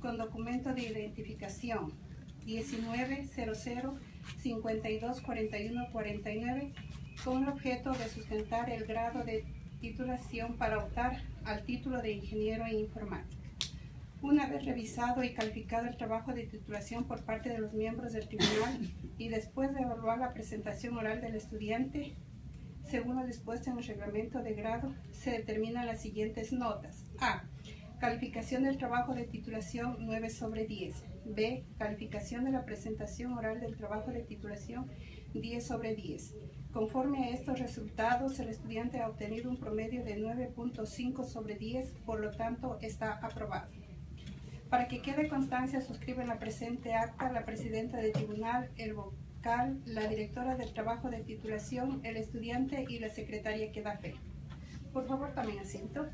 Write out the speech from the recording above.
con documento de identificación 1900-5241-49 con el objeto de sustentar el grado de titulación para optar al título de ingeniero en informática. Una vez revisado y calificado el trabajo de titulación por parte de los miembros del tribunal y después de evaluar la presentación oral del estudiante, según lo dispuesto en el reglamento de grado, se determinan las siguientes notas. A. Calificación del trabajo de titulación 9 sobre 10. B. Calificación de la presentación oral del trabajo de titulación 10 sobre 10. Conforme a estos resultados, el estudiante ha obtenido un promedio de 9.5 sobre 10, por lo tanto está aprobado. Para que quede constancia, suscriben la presente acta la presidenta del tribunal, el vocal, la directora del trabajo de titulación, el estudiante y la secretaria que da fe. Por favor, también asiento.